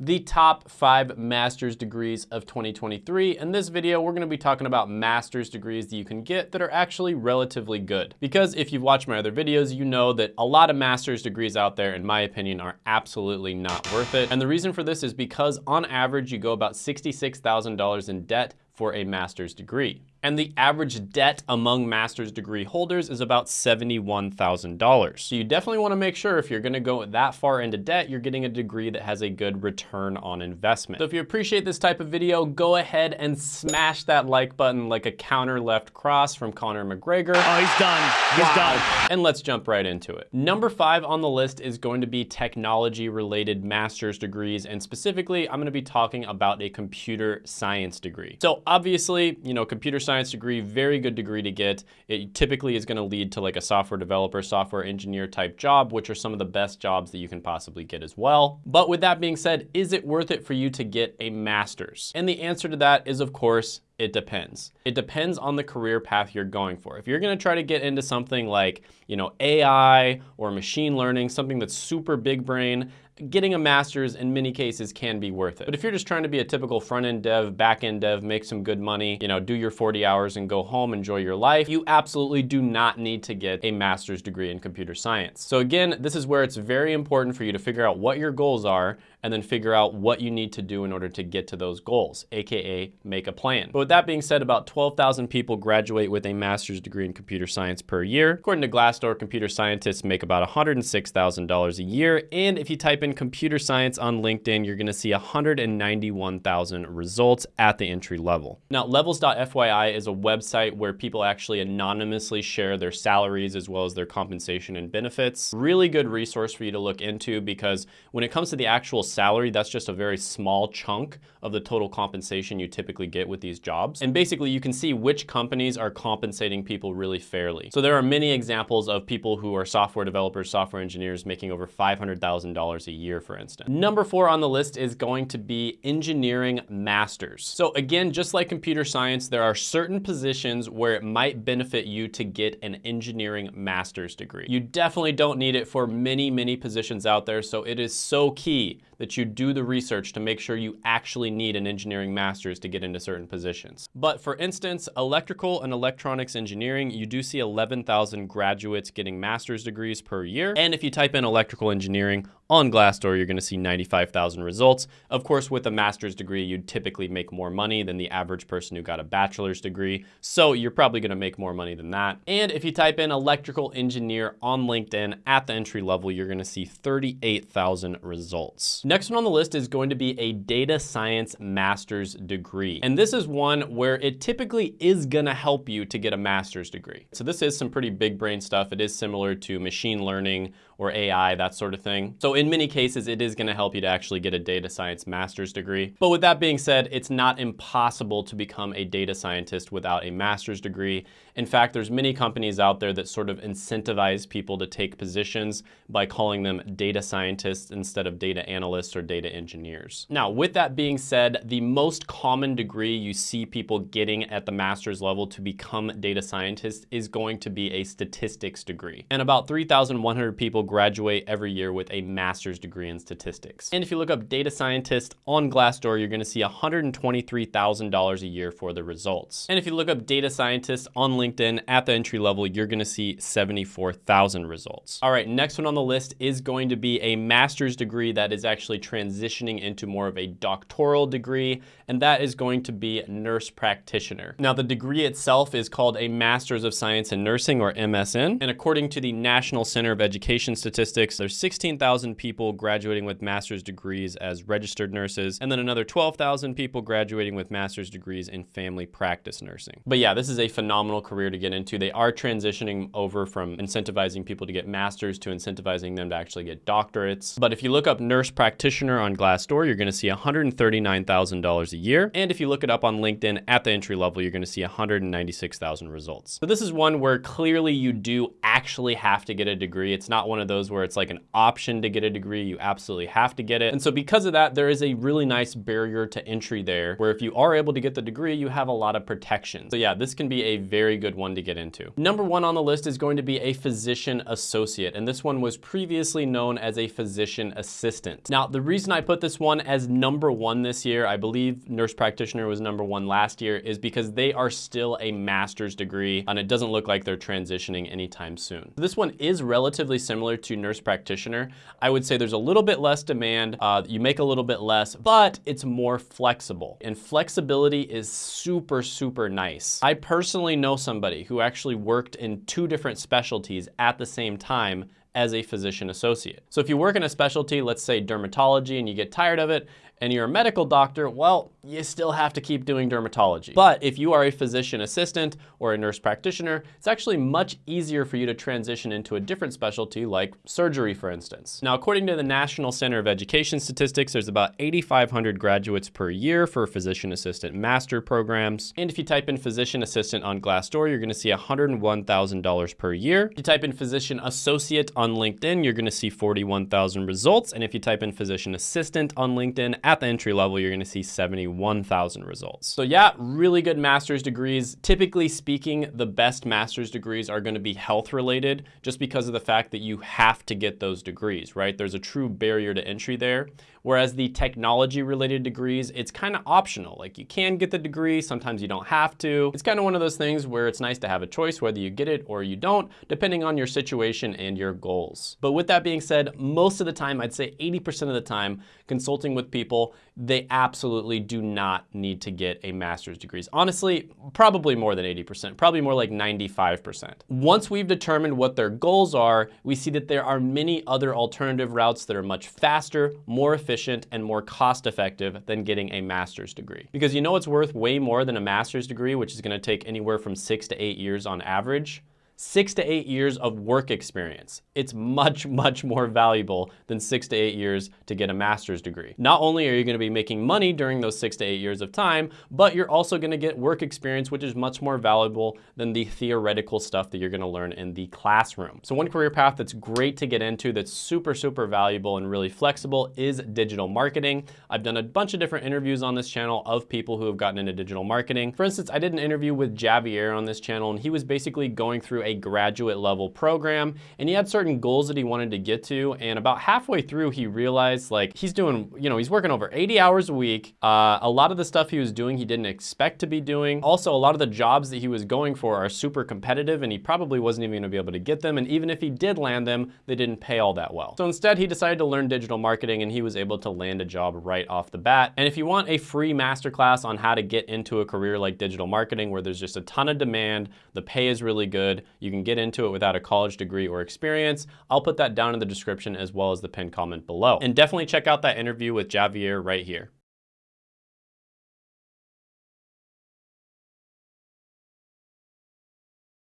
the top five master's degrees of 2023. In this video, we're gonna be talking about master's degrees that you can get that are actually relatively good. Because if you've watched my other videos, you know that a lot of master's degrees out there, in my opinion, are absolutely not worth it. And the reason for this is because on average, you go about $66,000 in debt for a master's degree and the average debt among master's degree holders is about $71,000. So you definitely wanna make sure if you're gonna go that far into debt, you're getting a degree that has a good return on investment. So if you appreciate this type of video, go ahead and smash that like button like a counter left cross from Conor McGregor. Oh, he's done, he's wow. done. And let's jump right into it. Number five on the list is going to be technology related master's degrees. And specifically, I'm gonna be talking about a computer science degree. So obviously, you know, computer science degree, very good degree to get. It typically is gonna lead to like a software developer, software engineer type job, which are some of the best jobs that you can possibly get as well. But with that being said, is it worth it for you to get a master's? And the answer to that is of course, it depends. It depends on the career path you're going for. If you're gonna try to get into something like, you know, AI or machine learning, something that's super big brain, getting a master's in many cases can be worth it. But if you're just trying to be a typical front-end dev, back-end dev, make some good money, you know, do your 40 hours and go home, enjoy your life, you absolutely do not need to get a master's degree in computer science. So again, this is where it's very important for you to figure out what your goals are and then figure out what you need to do in order to get to those goals, AKA make a plan. But with that being said, about 12,000 people graduate with a master's degree in computer science per year. According to Glassdoor, computer scientists make about $106,000 a year. And if you type in computer science on LinkedIn, you're gonna see 191,000 results at the entry level. Now, levels.fyi is a website where people actually anonymously share their salaries as well as their compensation and benefits. Really good resource for you to look into because when it comes to the actual salary, that's just a very small chunk of the total compensation you typically get with these jobs. And basically you can see which companies are compensating people really fairly. So there are many examples of people who are software developers, software engineers making over $500,000 a year, for instance. Number four on the list is going to be engineering masters. So again, just like computer science, there are certain positions where it might benefit you to get an engineering master's degree. You definitely don't need it for many, many positions out there. So it is so key that you do the research to make sure you actually need an engineering master's to get into certain positions. But for instance, electrical and electronics engineering, you do see 11,000 graduates getting master's degrees per year. And if you type in electrical engineering on Glassdoor, you're gonna see 95,000 results. Of course, with a master's degree, you'd typically make more money than the average person who got a bachelor's degree. So you're probably gonna make more money than that. And if you type in electrical engineer on LinkedIn at the entry level, you're gonna see 38,000 results. Next one on the list is going to be a data science master's degree. And this is one where it typically is gonna help you to get a master's degree. So this is some pretty big brain stuff. It is similar to machine learning or AI, that sort of thing. So in many cases, it is gonna help you to actually get a data science master's degree. But with that being said, it's not impossible to become a data scientist without a master's degree. In fact, there's many companies out there that sort of incentivize people to take positions by calling them data scientists instead of data analysts or data engineers. Now, with that being said, the most common degree you see people getting at the master's level to become data scientists is going to be a statistics degree. And about 3,100 people graduate every year with a master's degree in statistics. And if you look up data scientist on Glassdoor, you're gonna see $123,000 a year for the results. And if you look up data scientist on LinkedIn at the entry level, you're gonna see 74,000 results. All right, next one on the list is going to be a master's degree that is actually transitioning into more of a doctoral degree, and that is going to be nurse practitioner. Now, the degree itself is called a Master's of Science in Nursing, or MSN, and according to the National Center of Education Statistics, there's 16,000 people graduating with master's degrees as registered nurses, and then another 12,000 people graduating with master's degrees in family practice nursing. But yeah, this is a phenomenal career to get into. They are transitioning over from incentivizing people to get masters to incentivizing them to actually get doctorates. But if you look up nurse practitioner on Glassdoor, you're gonna see $139,000 a year. And if you look it up on LinkedIn at the entry level, you're gonna see 196,000 results. So this is one where clearly you do actually have to get a degree. It's not one of those where it's like an option to get a a degree, you absolutely have to get it. And so because of that, there is a really nice barrier to entry there where if you are able to get the degree, you have a lot of protection. So yeah, this can be a very good one to get into. Number one on the list is going to be a physician associate. And this one was previously known as a physician assistant. Now, the reason I put this one as number one this year, I believe nurse practitioner was number one last year, is because they are still a master's degree and it doesn't look like they're transitioning anytime soon. This one is relatively similar to nurse practitioner. I would say there's a little bit less demand, uh, you make a little bit less, but it's more flexible. And flexibility is super, super nice. I personally know somebody who actually worked in two different specialties at the same time as a physician associate. So if you work in a specialty, let's say dermatology, and you get tired of it, and you're a medical doctor, well, you still have to keep doing dermatology. But if you are a physician assistant or a nurse practitioner, it's actually much easier for you to transition into a different specialty like surgery, for instance. Now, according to the National Center of Education Statistics, there's about 8,500 graduates per year for physician assistant master programs. And if you type in physician assistant on Glassdoor, you're gonna see $101,000 per year. If you type in physician associate on LinkedIn, you're gonna see 41,000 results. And if you type in physician assistant on LinkedIn, at the entry level, you're gonna see 71,000 results. So yeah, really good master's degrees. Typically speaking, the best master's degrees are gonna be health related just because of the fact that you have to get those degrees, right? There's a true barrier to entry there. Whereas the technology related degrees, it's kind of optional. Like you can get the degree, sometimes you don't have to. It's kind of one of those things where it's nice to have a choice whether you get it or you don't, depending on your situation and your goals. But with that being said, most of the time, I'd say 80% of the time, consulting with people, they absolutely do not need to get a master's degrees. Honestly, probably more than 80%, probably more like 95%. Once we've determined what their goals are, we see that there are many other alternative routes that are much faster, more efficient, and more cost effective than getting a master's degree. Because you know it's worth way more than a master's degree, which is gonna take anywhere from six to eight years on average? Six to eight years of work experience. It's much, much more valuable than six to eight years to get a master's degree. Not only are you gonna be making money during those six to eight years of time, but you're also gonna get work experience, which is much more valuable than the theoretical stuff that you're gonna learn in the classroom. So one career path that's great to get into that's super, super valuable and really flexible is digital marketing. I've done a bunch of different interviews on this channel of people who have gotten into digital marketing. For instance, I did an interview with Javier on this channel and he was basically going through a graduate level program and he had certain goals that he wanted to get to. And about halfway through, he realized like he's doing, you know, he's working over 80 hours a week. Uh, a lot of the stuff he was doing, he didn't expect to be doing. Also, a lot of the jobs that he was going for are super competitive and he probably wasn't even gonna be able to get them. And even if he did land them, they didn't pay all that well. So instead, he decided to learn digital marketing and he was able to land a job right off the bat. And if you want a free masterclass on how to get into a career like digital marketing where there's just a ton of demand, the pay is really good, you can get into it without a college degree or experience, I'll put that down in the description as well as the pinned comment below. And definitely check out that interview with Javier right here.